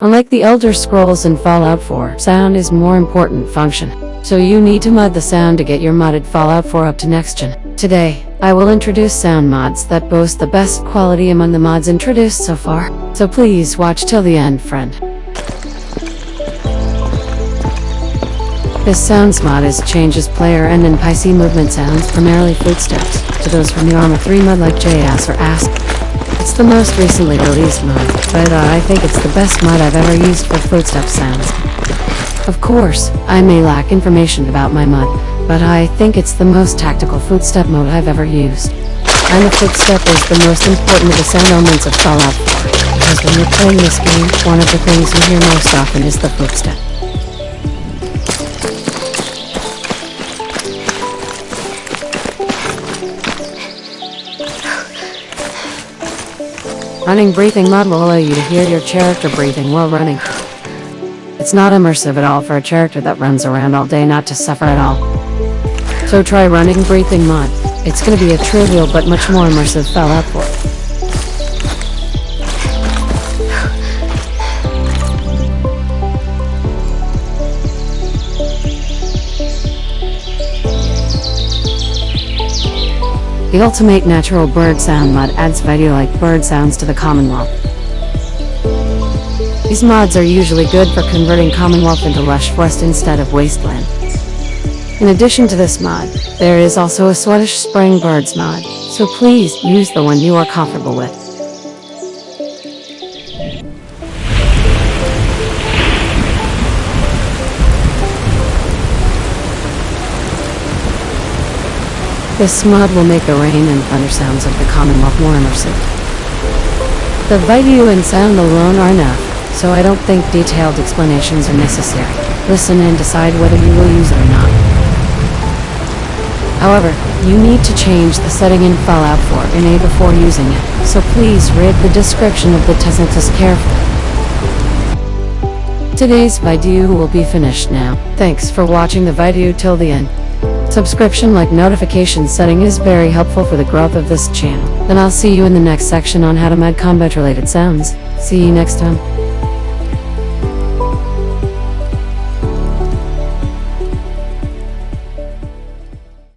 Unlike the Elder Scrolls and Fallout 4, sound is more important function. So you need to mod the sound to get your modded Fallout 4 up to next gen. Today, I will introduce sound mods that boast the best quality among the mods introduced so far. So please watch till the end, friend. This sounds mod is changes player and NPC movement sounds, primarily footsteps, to those from the Arma 3 mod like JS or Ask. It's the most recently released mod, but uh, I think it's the best mod I've ever used for footstep sounds. Of course, I may lack information about my mod, but I think it's the most tactical footstep mode I've ever used. And the footstep is the most important of the sound elements of Fallout 4, because when you're playing this game, one of the things you hear most often is the footstep. Running breathing mod will allow you to hear your character breathing while running. It's not immersive at all for a character that runs around all day not to suffer at all. So try running breathing mod. It's gonna be a trivial but much more immersive Fallout 4. The Ultimate Natural Bird Sound mod adds video-like bird sounds to the Commonwealth. These mods are usually good for converting Commonwealth into lush forest instead of wasteland. In addition to this mod, there is also a Swedish Spring Birds mod, so please use the one you are comfortable with. This mod will make the rain and thunder sounds of the Commonwealth more immersive. The video and sound alone are enough, so I don't think detailed explanations are necessary. Listen and decide whether you will use it or not. However, you need to change the setting in Fallout 4 in A before using it, so please read the description of the Tessentus carefully. Today's video will be finished now. Thanks for watching the video till the end. Subscription like notification setting is very helpful for the growth of this channel. Then I'll see you in the next section on how to mod combat related sounds. See you next time.